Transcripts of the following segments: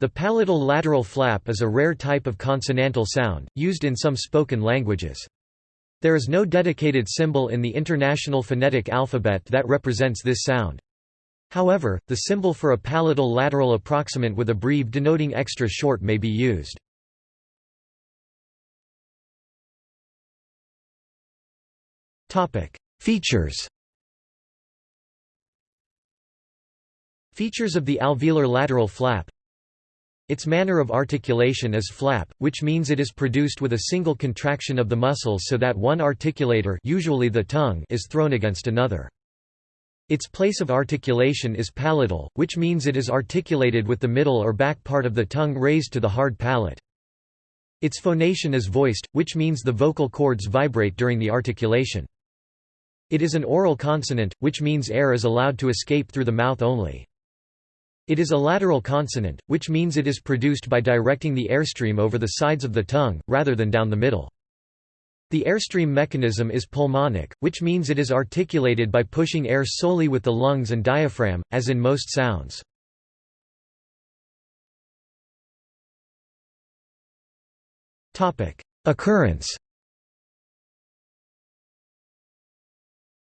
The palatal lateral flap is a rare type of consonantal sound, used in some spoken languages. There is no dedicated symbol in the International Phonetic Alphabet that represents this sound. However, the symbol for a palatal lateral approximant with a breve denoting extra short may be used. Features Features of the alveolar lateral flap its manner of articulation is flap, which means it is produced with a single contraction of the muscles so that one articulator usually the tongue is thrown against another. Its place of articulation is palatal, which means it is articulated with the middle or back part of the tongue raised to the hard palate. Its phonation is voiced, which means the vocal cords vibrate during the articulation. It is an oral consonant, which means air is allowed to escape through the mouth only. It is a lateral consonant, which means it is produced by directing the airstream over the sides of the tongue, rather than down the middle. The airstream mechanism is pulmonic, which means it is articulated by pushing air solely with the lungs and diaphragm, as in most sounds. Occurrence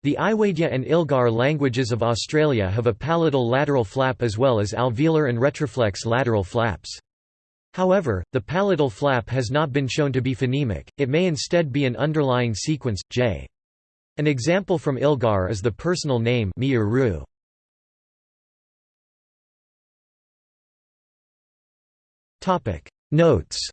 The Iwaidja and Ilgar languages of Australia have a palatal lateral flap as well as alveolar and retroflex lateral flaps. However, the palatal flap has not been shown to be phonemic, it may instead be an underlying sequence, j. An example from Ilgar is the personal name Miuru. Notes